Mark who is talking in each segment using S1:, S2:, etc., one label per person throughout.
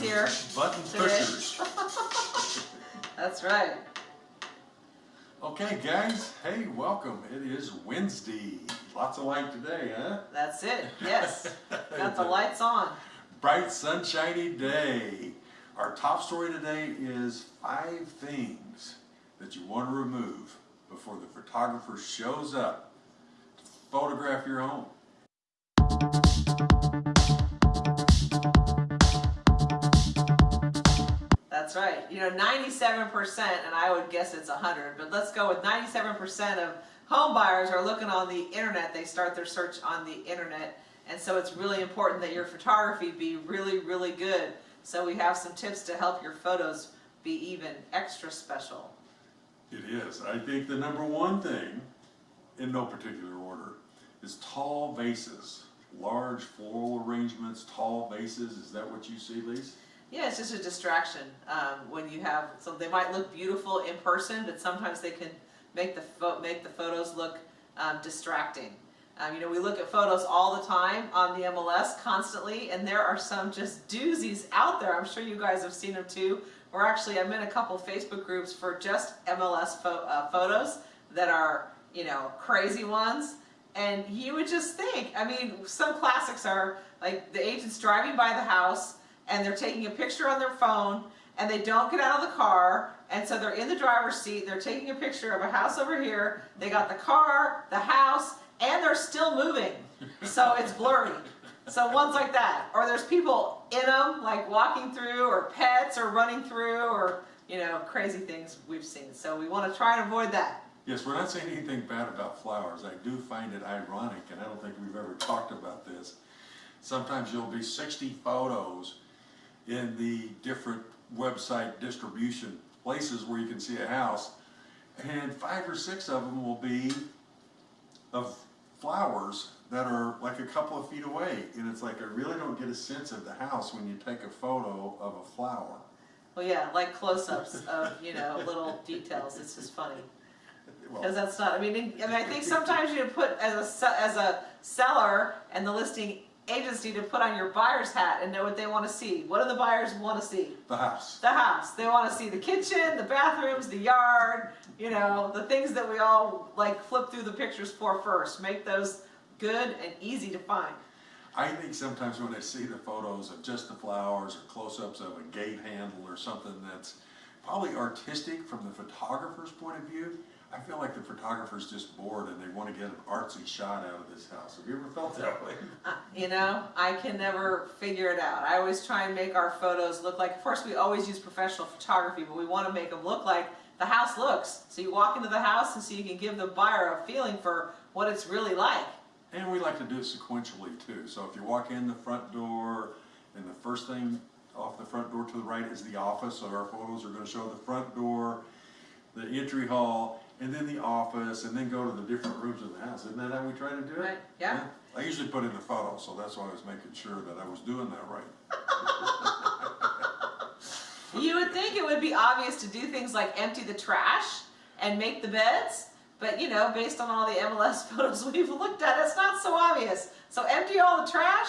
S1: here.
S2: Button pushers.
S1: That's right.
S2: Okay, guys. Hey, welcome. It is Wednesday. Lots of light today, huh?
S1: That's it. Yes. Got the lights on.
S2: Bright, sunshiny day. Our top story today is five things that you want to remove before the photographer shows up to photograph your home.
S1: That's right. You know, 97%, and I would guess it's 100, but let's go with 97% of home buyers are looking on the internet. They start their search on the internet. And so it's really important that your photography be really, really good. So we have some tips to help your photos be even extra special.
S2: It is. I think the number one thing, in no particular order, is tall vases. Large floral arrangements, tall vases. Is that what you see, Lisa?
S1: Yeah, it's just a distraction um, when you have, so they might look beautiful in person, but sometimes they can make the, make the photos look um, distracting. Um, you know, we look at photos all the time on the MLS constantly, and there are some just doozies out there. I'm sure you guys have seen them too. We're actually, I'm in a couple Facebook groups for just MLS pho uh, photos that are, you know, crazy ones. And you would just think, I mean, some classics are like the agent's driving by the house and they're taking a picture on their phone and they don't get out of the car and so they're in the driver's seat, they're taking a picture of a house over here, they got the car, the house, and they're still moving. So it's blurry. So ones like that. Or there's people in them, like walking through, or pets, or running through, or, you know, crazy things we've seen. So we want to try and avoid that.
S2: Yes, we're not saying anything bad about flowers. I do find it ironic, and I don't think we've ever talked about this. Sometimes you'll be 60 photos in the different website distribution places where you can see a house, and five or six of them will be of flowers that are like a couple of feet away. And it's like, I really don't get a sense of the house when you take a photo of a flower.
S1: Well, yeah, like close-ups of, you know, little details. It's just funny.
S2: Well,
S1: Because that's not, I mean, I mean, I think sometimes you put as a, as a seller and the listing agency to put on your buyer's hat and know what they want to see. What do the buyers want to see?
S2: the house.
S1: The house. They want to see the kitchen, the bathrooms, the yard, you know, the things that we all like flip through the pictures for first. Make those good and easy to find.
S2: I think sometimes when I see the photos of just the flowers or close-ups of a gate handle or something that's probably artistic from the photographer's point of view, I feel like the photographer's just bored and they want to get an artsy shot out of this house. Have you ever felt that way?
S1: Uh, You know, I can never figure it out. I always try and make our photos look like, of course, we always use professional photography, but we want to make them look like the house looks. So you walk into the house and so you can give the buyer a feeling for what it's really like.
S2: And we like to do it sequentially too. So if you walk in the front door and the first thing off the front door to the right is the office, so our photos are going to show the front door, the entry hall, and then the office, and then go to the different rooms of the house. Isn't that how we try to do it?
S1: Right, yeah.
S2: I usually put in the photo, so that's why I was making sure that I was doing that right.
S1: You would think it would be obvious to do things like empty the trash and make the beds, but you know, based on all the MLS photos we've looked at, it's not so obvious. So empty all the trash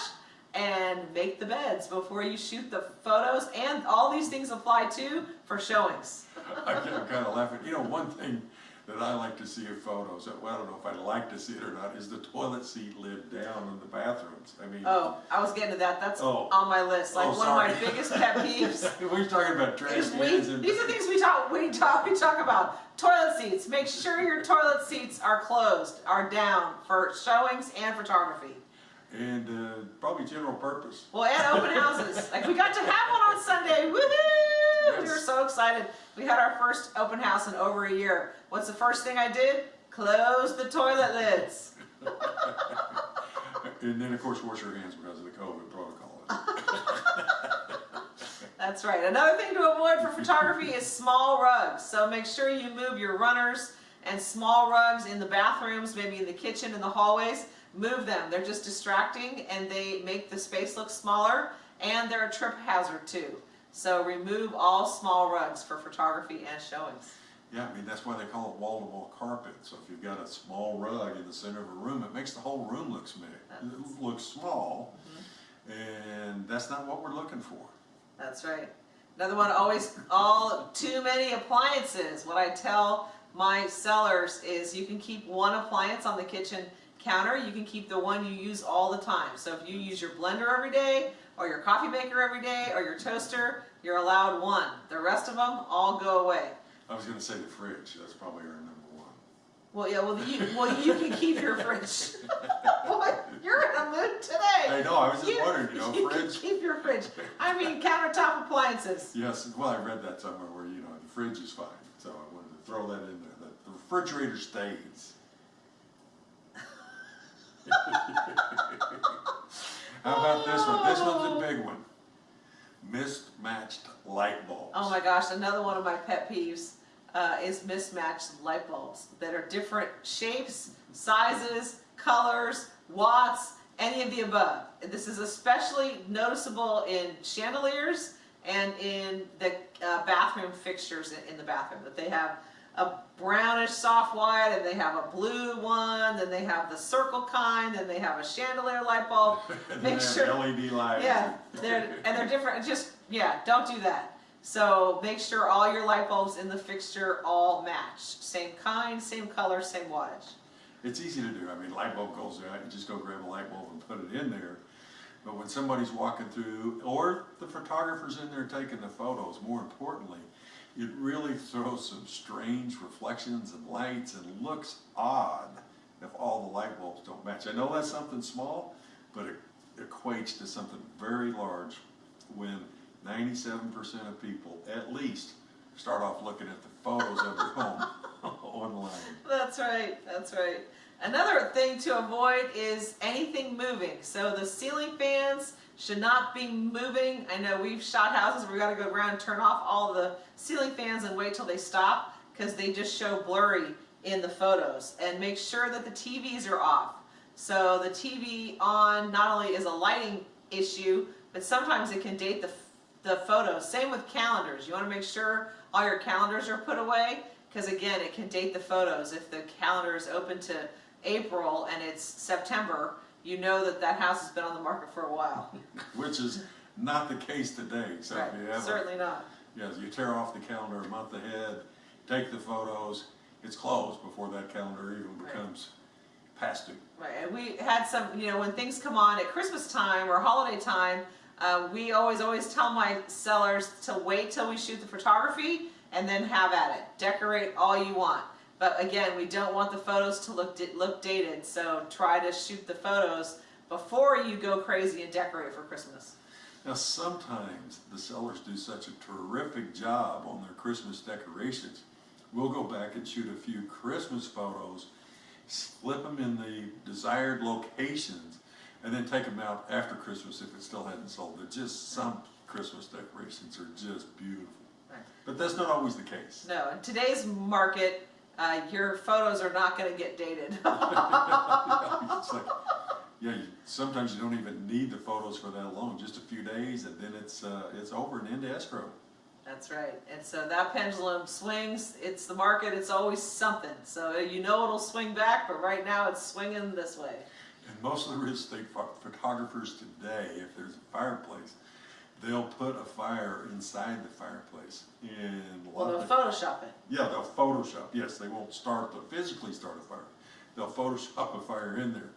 S1: and make the beds before you shoot the photos, and all these things apply too for showings.
S2: I'm kind of laughing. You know, one thing that I like to see in photos, well, I don't know if I like to see it or not, is the toilet seat lid down in the bathrooms. I mean,
S1: Oh, I was getting to that. That's
S2: Oh.
S1: on my list. Like
S2: Oh,
S1: one of my biggest pet peeves.
S2: we're talking about trash
S1: we,
S2: cans and.
S1: these are things we talk we talk we talk about. Toilet seats. Make sure your toilet seats are closed, are down for showings and photography.
S2: And uh, probably general purpose.
S1: Well, and open houses. Like we got to have one on Sunday. Woohoo! We were so excited. We had our first open house in over a year. What's the first thing I did? Close the toilet lids.
S2: And then, of course, wash your hands because of the COVID protocol.
S1: That's right. Another thing to avoid for photography is small rugs. So make sure you move your runners and small rugs in the bathrooms, maybe in the kitchen, in the hallways. Move them. They're just distracting and they make the space look smaller and they're a trip hazard too. So remove all small rugs for photography and showings.
S2: Yeah, I mean, that's why they call it wall-to-wall carpet. So if you've got a small rug in the center of a room, it makes the whole room look small. Look small, mm-hmm. and that's not what we're looking for.
S1: That's right. Another one, always, all, too many appliances. What I tell my sellers is you can keep one appliance on the kitchen counter, you can keep the one you use all the time. So if you use your blender every day, or your coffee maker every day, or your toaster, you're allowed one. The rest of them all go away.
S2: I was gonna say the fridge, that's probably our number one.
S1: Well, yeah, well, you, well, you can keep your fridge. Boy, you're in a mood today.
S2: I know, I was just wondering, you know,
S1: You can
S2: fridge,
S1: keep your fridge. I mean, countertop appliances.
S2: yes, well, I read that somewhere where, you know, the fridge is fine, so I wanted to throw that in there, the- the refrigerator stays. How about this one? This one's a big one. Mismatched light bulbs.
S1: Oh my gosh, another one of my pet peeves uh, is mismatched light bulbs that are different shapes, sizes, colors, watts, any of the above. This is especially noticeable in chandeliers and in the uh, bathroom fixtures in, in the bathroom. That they have a brownish soft white, and they have a blue one, then they have the circle kind, then they have a chandelier light bulb.
S2: And
S1: Make
S2: they
S1: sure.
S2: LED lights.
S1: Yeah, they're, and they're different, just, yeah, don't do that. So make sure all your light bulbs in the fixture all match. Same kind, same color, same wattage.
S2: It's easy to do. I mean, light bulb goes out, you just go grab a light bulb and put it in there. But when somebody's walking through, or the photographer's in there taking the photos, more importantly, it really throws some strange reflections and lights and looks odd if all the light bulbs don't match. I know that's something small, but it equates to something very large when ninety-seven percent of people, at least, start off looking at the photos of their home online.
S1: That's right, that's right. Another thing to avoid is anything moving. So the ceiling fans should not be moving. I know we've shot houses where we gotta go around and turn off all the ceiling fans and wait till they stop because they just show blurry in the photos. And make sure that the TVs are off. So the TV on not only is a lighting issue, but sometimes it can date the, the photos. Same with calendars. You wanna make sure all your calendars are put away because again, it can date the photos. If the calendar is open to April and it's September, you know that that house has been on the market for a while.
S2: Which is not the case today, so
S1: Right,
S2: you have, a-
S1: certainly not.
S2: yes, you tear off the calendar a month ahead, take the photos, it's closed before that calendar even
S1: Right.
S2: becomes past due.
S1: Right, and we had some, you know, when things come on at Christmas time or holiday time, uh, we always, always tell my sellers to wait till we shoot the photography and then have at it. Decorate all you want. But again, we don't want the photos to look, look dated, so try to shoot the photos before you go crazy and decorate for Christmas.
S2: Now, sometimes the sellers do such a terrific job on their Christmas decorations. We'll go back and shoot a few Christmas photos, slip them in the desired locations, and then take them out after Christmas if it still hadn't sold. They're just, some Christmas decorations are just beautiful. But that's not always the case.
S1: No, in today's market, uh, your photos are not gonna get dated.
S2: It's like, yeah, you, sometimes you don't even need the photos for that long, just a few days, and then it's, uh, it's over and into escrow.
S1: That's right. And so that pendulum swings. It's the market. It's always something. So you know it'll swing back, but right now it's swinging this way.
S2: And most of the real estate pho- photographers today, if there's a fireplace, they'll put a fire inside the fireplace. And
S1: Well, they'll
S2: the,
S1: Photoshop it.
S2: yeah, they'll Photoshop. Yes, they won't start the physically start a fire. They'll Photoshop a fire in there,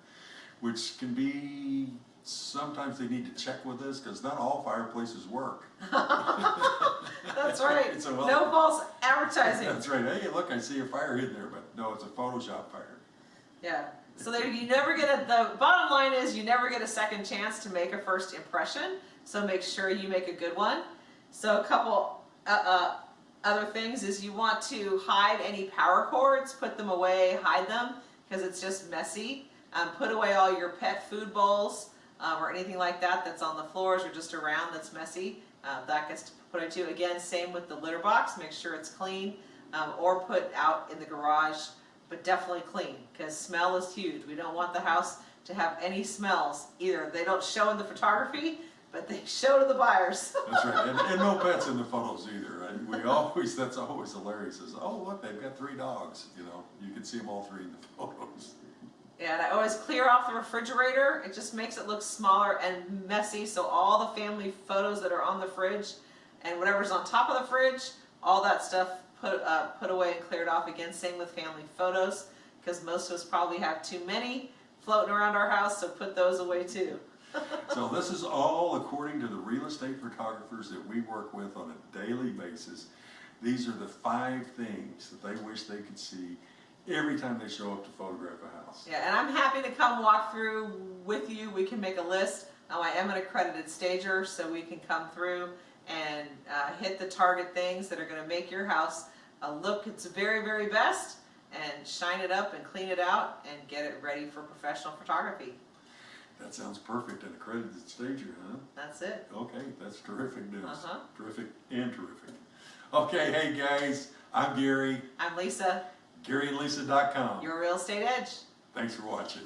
S2: which can be sometimes they need to check with this because not all fireplaces work.
S1: That's right.
S2: So, well-
S1: no false advertising.
S2: That's right. Hey, look, I see a fire in there, but no, it's a Photoshop fire.
S1: Yeah. So there, you never get a, the bottom line is you never get a second chance to make a first impression. So make sure you make a good one. So a couple uh, uh, other things is you want to hide any power cords, put them away, hide them because it's just messy. Um, put away all your pet food bowls um, or anything like that that's on the floors or just around that's messy. Uh, that gets put into again. Same with the litter box. Make sure it's clean um, or put out in the garage but definitely clean because smell is huge. We don't want the house to have any smells either. They don't show in the photography, but they show to the buyers.
S2: That's right. And, and no pets in the photos either. And we always, that's always hilarious. Is oh look, they've got three dogs. You know, you can see them all three in the photos.
S1: Yeah, And I always clear off the refrigerator. It just makes it look smaller and messy. So all the family photos that are on the fridge and whatever's on top of the fridge, all that stuff put uh, put away and cleared off again. Same with family photos, because most of us probably have too many floating around our house. So put those away too.
S2: So this is all according to the real estate photographers that we work with on a daily basis. These are the five things that they wish they could see every time they show up to photograph a house.
S1: Yeah, and I'm happy to come walk through with you. We can make a list. Now, I am an accredited stager, so we can come through and uh, hit the target things that are going to make your house uh, look its very, very best and shine it up and clean it out and get it ready for professional photography.
S2: That sounds perfect, an accredited stager, huh?
S1: That's it.
S2: Okay, that's terrific news.
S1: Uh-huh.
S2: Terrific and terrific. Okay, hey guys, I'm Gary,
S1: I'm Lisa,
S2: GaryandLisa.com.
S1: your real estate edge.
S2: Thanks for watching.